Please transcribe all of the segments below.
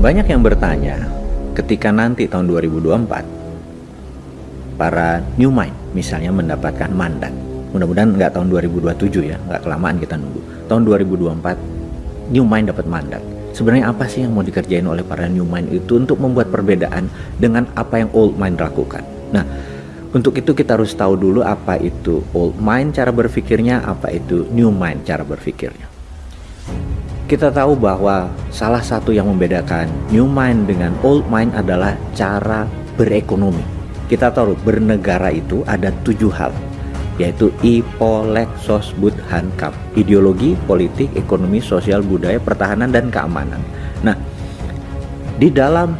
Banyak yang bertanya, ketika nanti tahun 2024 para new mind misalnya mendapatkan mandat. Mudah-mudahan nggak tahun 2027 ya nggak kelamaan kita nunggu. Tahun 2024 new mind dapat mandat. Sebenarnya apa sih yang mau dikerjain oleh para new mind itu untuk membuat perbedaan dengan apa yang old mind lakukan? Nah untuk itu kita harus tahu dulu apa itu old mind cara berpikirnya apa itu new mind cara berpikirnya kita tahu bahwa salah satu yang membedakan new mind dengan old mind adalah cara berekonomi. Kita tahu bernegara itu ada tujuh hal, yaitu Ipolek Sosbud Hankam, ideologi, politik, ekonomi, sosial, budaya, pertahanan, dan keamanan. Nah, di dalam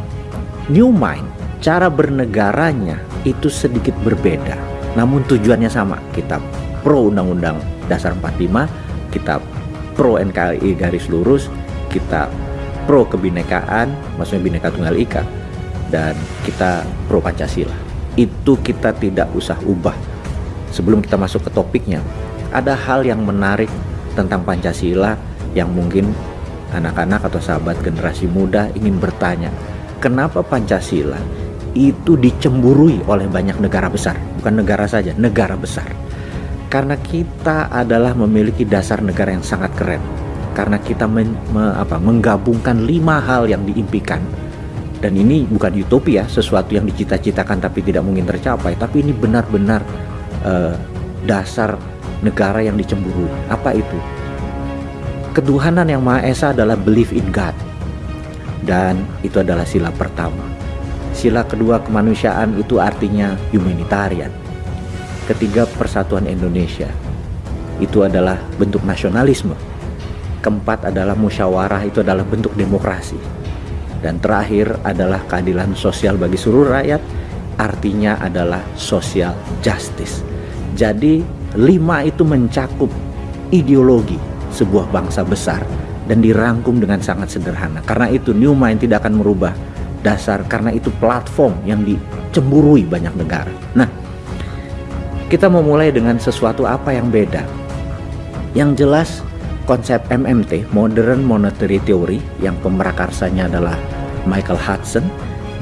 new mind, cara bernegaranya itu sedikit berbeda, namun tujuannya sama. Kita pro Undang-Undang Dasar 45, kita pro NKRI garis lurus, kita pro kebinekaan, maksudnya bineka tunggal ika, dan kita pro Pancasila. Itu kita tidak usah ubah. Sebelum kita masuk ke topiknya, ada hal yang menarik tentang Pancasila yang mungkin anak-anak atau sahabat generasi muda ingin bertanya, kenapa Pancasila itu dicemburui oleh banyak negara besar, bukan negara saja, negara besar karena kita adalah memiliki dasar negara yang sangat keren. Karena kita men, me, apa, menggabungkan lima hal yang diimpikan. Dan ini bukan utopia sesuatu yang dicita-citakan tapi tidak mungkin tercapai. Tapi ini benar-benar uh, dasar negara yang dicemburu apa itu? Ketuhanan yang maha esa adalah belief in God. Dan itu adalah sila pertama. Sila kedua kemanusiaan itu artinya humanitarian Ketiga, persatuan Indonesia. Itu adalah bentuk nasionalisme. Keempat adalah musyawarah, itu adalah bentuk demokrasi. Dan terakhir adalah keadilan sosial bagi seluruh rakyat, artinya adalah social justice. Jadi, lima itu mencakup ideologi sebuah bangsa besar dan dirangkum dengan sangat sederhana. Karena itu New Mind tidak akan merubah dasar karena itu platform yang dicemburui banyak negara. Nah, kita memulai dengan sesuatu apa yang beda. Yang jelas konsep MMT, Modern Monetary Theory, yang pemerakarsanya adalah Michael Hudson.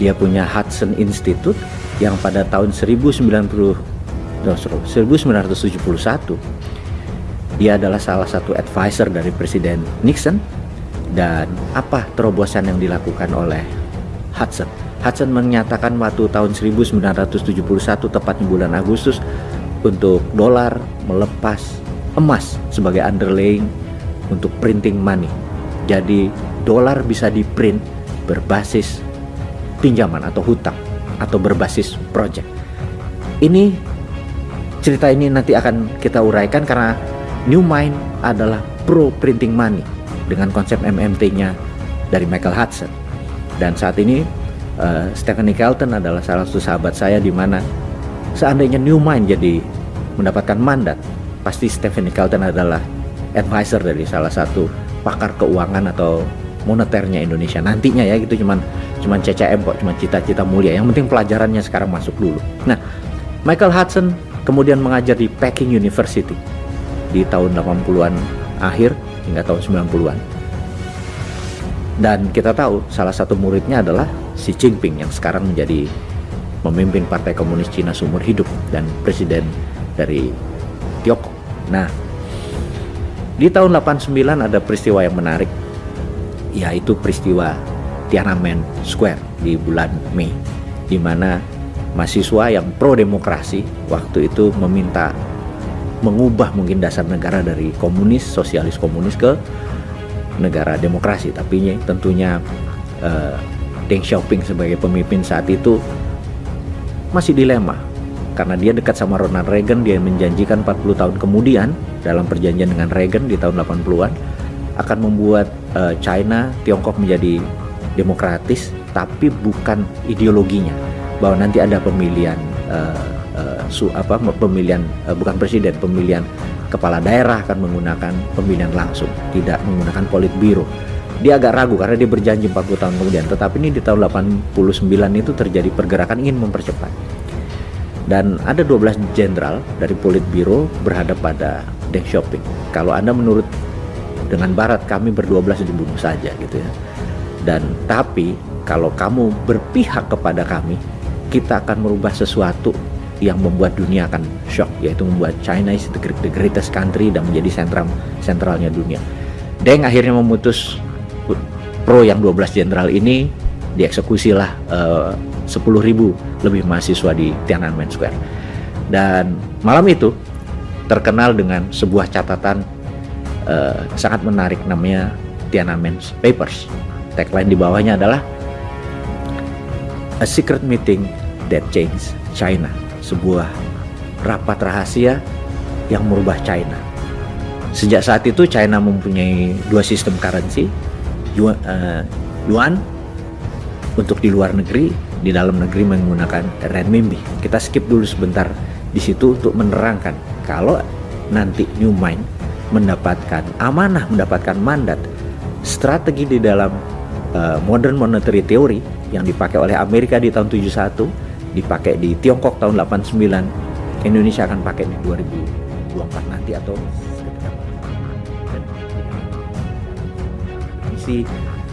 Dia punya Hudson Institute yang pada tahun 1990 1971 dia adalah salah satu advisor dari Presiden Nixon dan apa terobosan yang dilakukan oleh Hudson Hudson menyatakan waktu tahun 1971 tepatnya bulan Agustus untuk dolar melepas emas sebagai underlying untuk printing money. Jadi dolar bisa di print berbasis pinjaman atau hutang atau berbasis project. Ini cerita ini nanti akan kita uraikan karena New Mind adalah pro printing money dengan konsep MMT-nya dari Michael Hudson. Dan saat ini uh, Stephanie Kelton adalah salah satu sahabat saya di mana seandainya New Mind jadi mendapatkan mandat, pasti Stephen Carlton adalah advisor dari salah satu pakar keuangan atau moneternya Indonesia. Nantinya ya gitu cuman cuman CCM kok cuma cita-cita mulia. Yang penting pelajarannya sekarang masuk dulu. Nah Michael Hudson kemudian mengajar di Peking University di tahun 80-an akhir hingga tahun 90-an dan kita tahu salah satu muridnya adalah Xi Jinping yang sekarang menjadi memimpin Partai Komunis Cina seumur hidup dan presiden dari Tiongkok. Nah, di tahun 89 ada peristiwa yang menarik, yaitu peristiwa Tiananmen Square di bulan Mei, di mana mahasiswa yang pro demokrasi waktu itu meminta mengubah mungkin dasar negara dari komunis, sosialis komunis ke negara demokrasi. Tapi tentunya uh, Deng Xiaoping sebagai pemimpin saat itu masih dilema. Karena dia dekat sama Ronald Reagan dia menjanjikan 40 tahun kemudian dalam perjanjian dengan Reagan di tahun 80-an akan membuat uh, China Tiongkok menjadi demokratis tapi bukan ideologinya. Bahwa nanti ada pemilihan uh, uh, su apa pemilihan uh, bukan presiden pemilihan kepala daerah akan menggunakan pemilihan langsung tidak menggunakan politbiro dia agak ragu karena dia berjanji 40 tahun kemudian tetapi ini di tahun 89 itu terjadi pergerakan ingin mempercepat dan ada 12 jenderal dari Politbiro berhadap pada Deng Xiaoping. Kalau Anda menurut dengan Barat kami berdua belas dibunuh saja gitu ya. dan tapi kalau kamu berpihak kepada kami kita akan merubah sesuatu yang membuat dunia akan shock yaitu membuat China is the greatest country dan menjadi sentral sentralnya dunia. Deng akhirnya memutus pro yang 12 jenderal ini dieksekusilah eh, uh, 10.000 lebih mahasiswa di Tiananmen Square. Dan malam itu terkenal dengan sebuah catatan uh, sangat menarik namanya Tiananmen Papers. Tagline di bawahnya adalah A secret meeting that changed China sebuah rapat rahasia yang merubah China. Sejak saat itu China mempunyai dua sistem currency, uh, yuan untuk di luar negeri, di dalam negeri menggunakan renminbi. Kita skip dulu sebentar di situ untuk menerangkan kalau nanti New Mind mendapatkan amanah, mendapatkan mandat, strategi di dalam uh, modern monetary theory yang dipakai oleh Amerika di tahun 71 dipakai di Tiongkok tahun 89 Indonesia akan pakai di 2024 nanti atau isi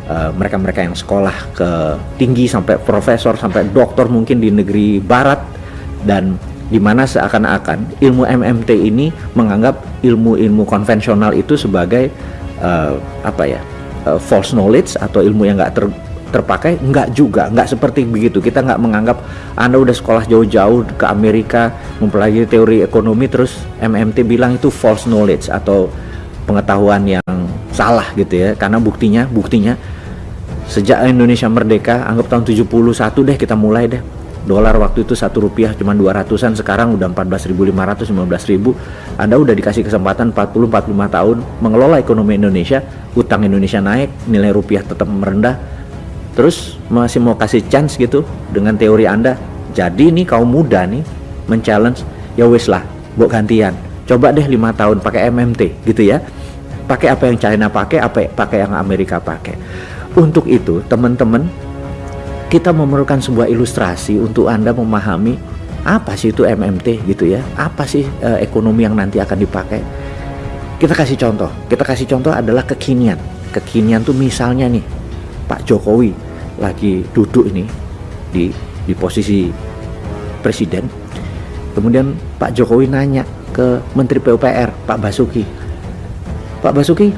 uh, mereka-mereka yang sekolah ke tinggi sampai profesor sampai doktor mungkin di negeri barat. Dan di mana seakan-akan ilmu MMT ini menganggap ilmu-ilmu konvensional itu sebagai uh, apa ya uh, false knowledge atau ilmu yang nggak ter terpakai. Enggak juga enggak seperti begitu. Kita enggak menganggap anda udah sekolah jauh-jauh ke Amerika mempelajari teori ekonomi terus MMT bilang itu false knowledge atau pengetahuan yang salah gitu ya. Karena buktinya buktinya sejak Indonesia merdeka anggap tahun 71 deh kita mulai deh. Dolar waktu itu satu rupiah cuma 200an sekarang udah 14.500 15.000 Anda udah dikasih kesempatan 40 45 tahun mengelola ekonomi Indonesia utang Indonesia naik nilai rupiah tetap merendah. Terus masih mau kasih chance gitu dengan teori anda jadi nih kaum muda nih men-challenge ya wis lah buat gantian. Coba deh lima tahun pakai MMT gitu ya pakai apa yang China pakai apa pakai yang Amerika pakai. Untuk itu teman-teman kita memerlukan sebuah ilustrasi untuk anda memahami apa sih itu MMT gitu ya. Apa sih uh, ekonomi yang nanti akan dipakai? Kita kasih contoh. Kita kasih contoh adalah kekinian. Kekinian tuh misalnya nih Pak Jokowi lagi duduk ini di di posisi presiden. Kemudian Pak Jokowi nanya ke Menteri PUPR Pak Basuki Pak Basuki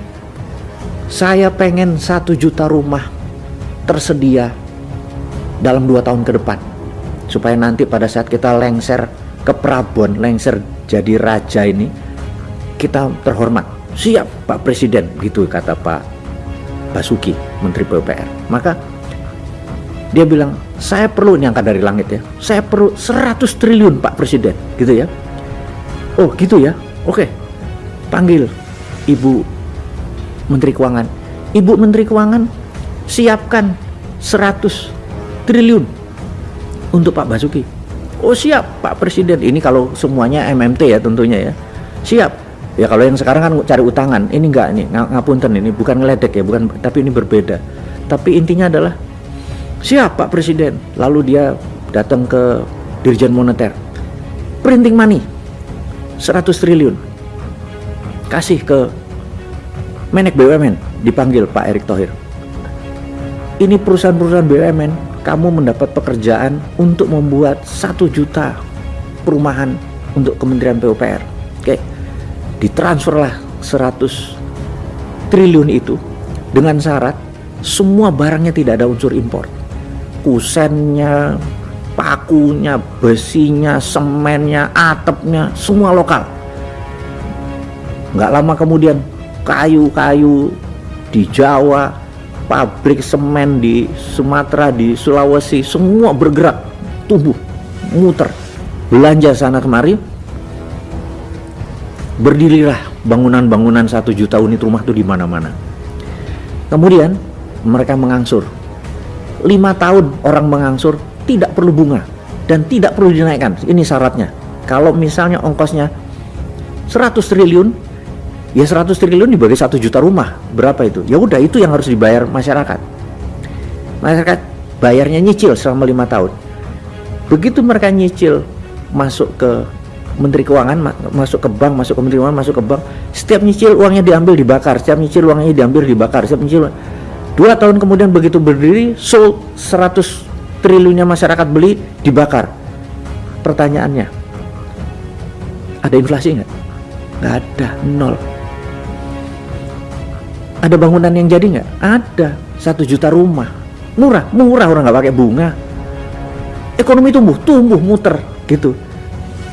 saya pengen satu juta rumah tersedia dalam dua tahun ke depan. Supaya nanti pada saat kita lengser ke Prabon lengser jadi raja ini kita terhormat. Siap Pak Presiden gitu kata Pak Basuki Menteri PUPR maka dia bilang saya perlu ini angka dari langit ya saya perlu 100 triliun Pak Presiden gitu ya. Oh gitu ya? Oke panggil Ibu Menteri Keuangan. Ibu Menteri Keuangan siapkan 100 triliun untuk Pak Basuki. Oh siap Pak Presiden. Ini kalau semuanya MMT ya tentunya ya. Siap. Ya kalau yang sekarang kan cari utangan. Ini enggak nih ngapunten ini. Bukan ngeledek ya bukan tapi ini berbeda. Tapi intinya adalah Siap Pak Presiden. Lalu dia datang ke Dirjen Moneter. Printing money 100 triliun. Kasih ke Menek BUMN dipanggil Pak Erick Thohir. Ini perusahaan-perusahaan BUMN kamu mendapat pekerjaan untuk membuat satu juta perumahan untuk Kementerian PUPR. Oke, ditransferlah 100 triliun itu dengan syarat semua barangnya tidak ada unsur impor kusennya, pakunya, besinya, semennya, atapnya, semua lokal. Nggak lama kemudian kayu-kayu di Jawa, pabrik semen di Sumatera, di Sulawesi, semua bergerak, tumbuh, muter, belanja sana kemari. Berdirilah bangunan-bangunan satu juta unit rumah itu di mana-mana. Kemudian mereka mengangsur lima tahun orang mengangsur tidak perlu bunga dan tidak perlu dinaikkan ini syaratnya kalau misalnya ongkosnya 100 triliun ya 100 triliun dibagi satu juta rumah. Berapa itu? Ya udah itu yang harus dibayar masyarakat. Masyarakat bayarnya nyicil selama lima tahun. Begitu mereka nyicil masuk ke Menteri Keuangan masuk ke bank masuk ke Menteri Keuangan masuk ke bank setiap nyicil uangnya diambil dibakar. Setiap nyicil uangnya diambil dibakar. Setiap nyicil dua tahun kemudian begitu berdiri sold 100 triliunnya masyarakat beli dibakar. Pertanyaannya ada inflasi nggak? Nggak ada nol ada bangunan yang jadi nggak? Ada. Satu juta rumah. Murah. Murah orang nggak pakai bunga. Ekonomi tumbuh. Tumbuh muter. Gitu.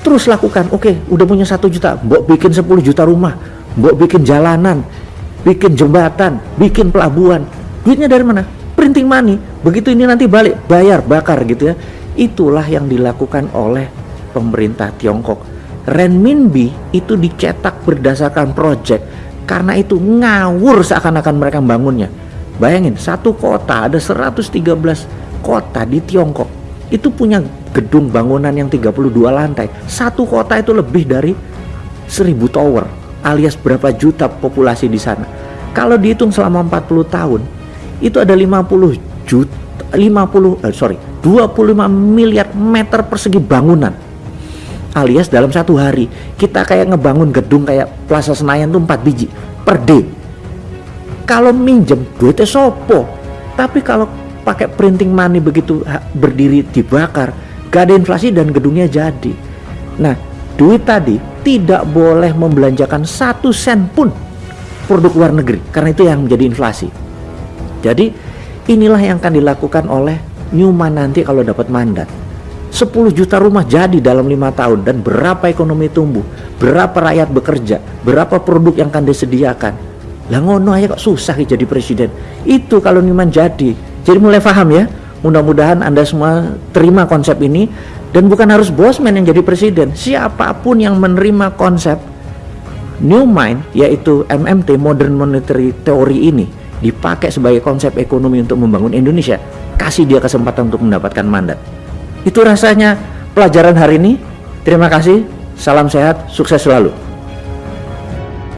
Terus lakukan. Oke udah punya satu juta. Mbok bikin 10 juta rumah. Mbok bikin jalanan. Bikin jembatan. Bikin pelabuhan. Duitnya dari mana? Printing money. Begitu ini nanti balik bayar bakar gitu ya. Itulah yang dilakukan oleh pemerintah Tiongkok. Renminbi itu dicetak berdasarkan project karena itu ngawur seakan-akan mereka membangunnya bayangin satu kota ada 113 kota di Tiongkok itu punya gedung bangunan yang 32 lantai. Satu kota itu lebih dari 1000 tower alias berapa juta populasi di sana. Kalau dihitung selama 40 tahun itu ada 50 juta 50 eh, sorry 25 miliar meter persegi bangunan alias dalam satu hari. Kita kayak ngebangun gedung kayak Plaza Senayan tuh 4 biji per day. Kalau minjem duitnya sopo? Tapi kalau pakai printing money begitu berdiri dibakar gak ada inflasi dan gedungnya jadi. Nah duit tadi tidak boleh membelanjakan satu sen pun produk luar negeri karena itu yang menjadi inflasi. Jadi inilah yang akan dilakukan oleh Newman nanti kalau dapat mandat. 10 juta rumah jadi dalam lima tahun dan berapa ekonomi tumbuh, berapa rakyat bekerja, berapa produk yang akan disediakan. Lah ngono aja kok susah jadi presiden. Itu kalau Newman jadi. Jadi mulai paham ya. Mudah-mudahan Anda semua terima konsep ini dan bukan harus Bosman yang jadi presiden. Siapa pun yang menerima konsep New Mind yaitu MMT Modern Monetary Theory ini dipakai sebagai konsep ekonomi untuk membangun Indonesia, kasih dia kesempatan untuk mendapatkan mandat. Itu rasanya pelajaran hari ini. Terima kasih, salam sehat, sukses selalu.